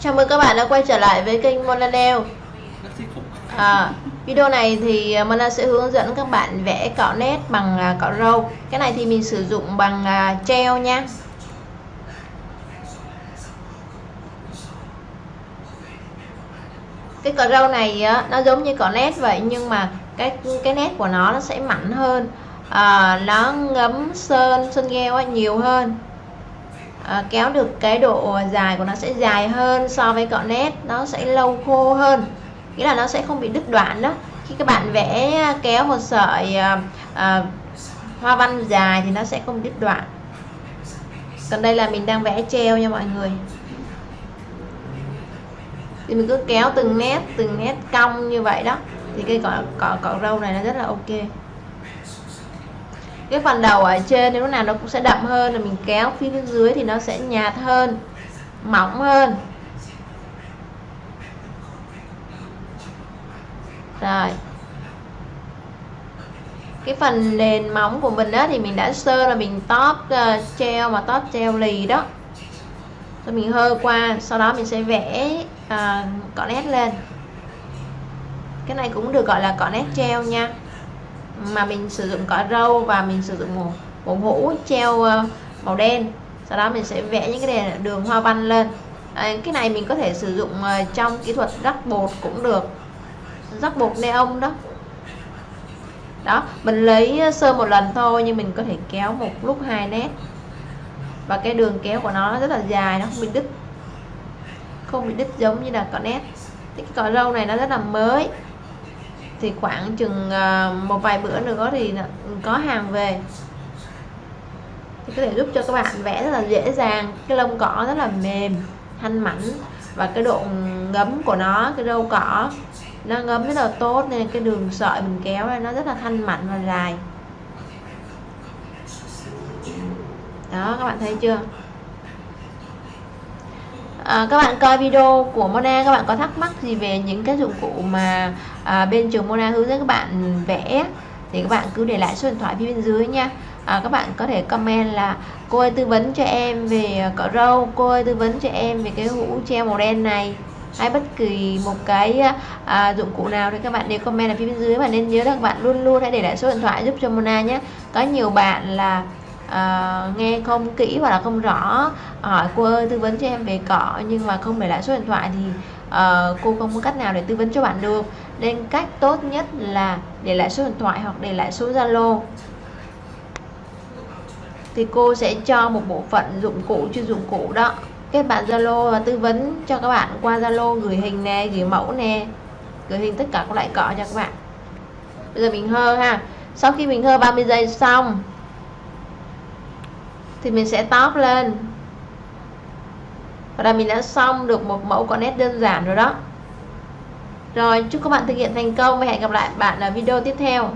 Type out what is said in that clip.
Chào mừng các bạn đã quay trở lại với kênh Mona Nail à, Video này thì à, Mona sẽ hướng dẫn các bạn vẽ cọ nét bằng à, cọ râu. Cái này thì mình sử dụng bằng à, treo nha. Cái cọ râu này nó giống như cọ nét vậy nhưng mà cái cái nét của nó nó sẽ mạnh hơn. À, Nó ngấm sơn, sơn gheo nhiều hơn à, kéo được cái độ dài của nó sẽ dài hơn so với cọ nét nó sẽ lâu khô hơn. Nghĩa là nó sẽ không bị đứt đoạn đó. Khi các bạn vẽ kéo một sợi à, à, hoa văn dài thì nó sẽ không đứt đoạn. Còn đây là mình đang vẽ treo nha mọi người. Thì mình cứ kéo từng nét từng nét cong như vậy đó. Thì cây cọ cọ cọ râu này nó rất là ok cái phần đầu ở trên thì lúc nào nó cũng sẽ đậm hơn là mình kéo phía dưới thì nó sẽ nhạt hơn mỏng hơn. Rồi. Cái phần nền móng của mình đó thì mình đã sơ là mình tóp uh, treo mà tóp treo lì đó. Rồi mình hơ qua sau đó mình sẽ vẽ ờ, uh, cọ nét lên. Cái này cũng được gọi là cọ nét treo nha mà mình sử dụng cỏ râu và mình sử dụng một một hũ treo ờ, màu đen. Sau đó mình sẽ vẽ những cái đường hoa văn lên. À, cái này mình có thể sử dụng ờ, trong kỹ thuật rắc bột cũng được. Rắc bột neon đó. Đó mình lấy sơ một lần thôi nhưng mình có thể kéo một lúc hai nét. Và cái đường kéo của nó rất là dài nó không bị đứt. Không bị đứt giống như là cỏ nét. Cái cỏ râu này nó rất là mới thì khoảng chừng ờ, một vài bữa nữa thì có hàng về. Thì có thể giúp cho các bạn vẽ rất là dễ dàng, cái lông cỏ rất là mềm, thanh mảnh và cái độ ngấm của nó, cái râu cỏ nó ngấm rất là tốt nên cái đường sợi mình kéo ra nó rất là thanh mảnh và dài. Đó, các bạn thấy chưa? À, các bạn coi video của Mona các bạn có thắc mắc gì về những cái dụng cụ mà à, bên trường Mona hướng dẫn các bạn vẽ thì các bạn cứ để lại số điện thoại phía bên dưới nha. À, các bạn có thể comment là cô ơi tư vấn cho em về cỏ râu cô ơi tư vấn cho em về cái hũ treo màu đen này. Hay bất kỳ một cái à, dụng cụ nào thì các bạn đều comment ở phía bên dưới. Và nên nhớ là các bạn luôn luôn hãy để lại số điện thoại giúp cho Mona nhé. Có nhiều bạn là à, nghe không kỹ hoặc là không rõ. Hỏi cô ơi tư vấn cho em về cỏ nhưng mà không để lại số điện thoại thì à, cô không có cách nào để tư vấn cho bạn được. Nên cách tốt nhất là để lại số điện thoại hoặc để lại số zalo. Thì cô sẽ cho một bộ phận dụng cụ chuyên dụng cụ đó. Kết bạn zalo và tư vấn cho các bạn qua zalo gửi hình nè gửi mẫu nè gửi hình tất cả các loại cỏ cho các bạn. Bây giờ mình hơ ha. Sau khi mình hơ 30 giây xong thì mình sẽ top lên. Và là mình đã xong được một mẫu con nét đơn giản rồi đó. Rồi, chúc các bạn thực hiện thành công và hẹn gặp lại bạn ở video tiếp theo.